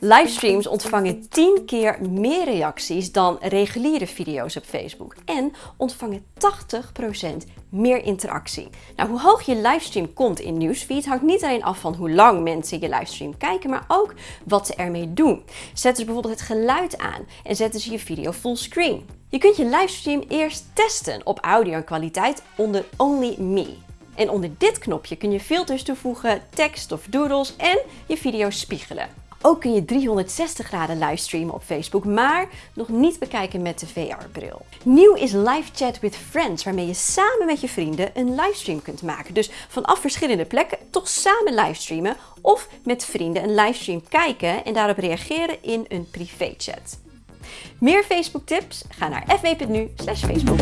Livestreams ontvangen 10 keer meer reacties dan reguliere video's op Facebook en ontvangen 80% meer interactie. Nou, hoe hoog je livestream komt in Newsfeed hangt niet alleen af van hoe lang mensen je livestream kijken, maar ook wat ze ermee doen. Zetten ze bijvoorbeeld het geluid aan en zetten ze je video fullscreen. Je kunt je livestream eerst testen op audio en kwaliteit onder Only Me. En onder dit knopje kun je filters toevoegen, tekst of doodles en je video spiegelen. Ook kun je 360 graden livestreamen op Facebook, maar nog niet bekijken met de VR-bril. Nieuw is Live Chat with Friends, waarmee je samen met je vrienden een livestream kunt maken. Dus vanaf verschillende plekken toch samen livestreamen of met vrienden een livestream kijken en daarop reageren in een privéchat. Meer Facebook tips? Ga naar fw.nu/facebook.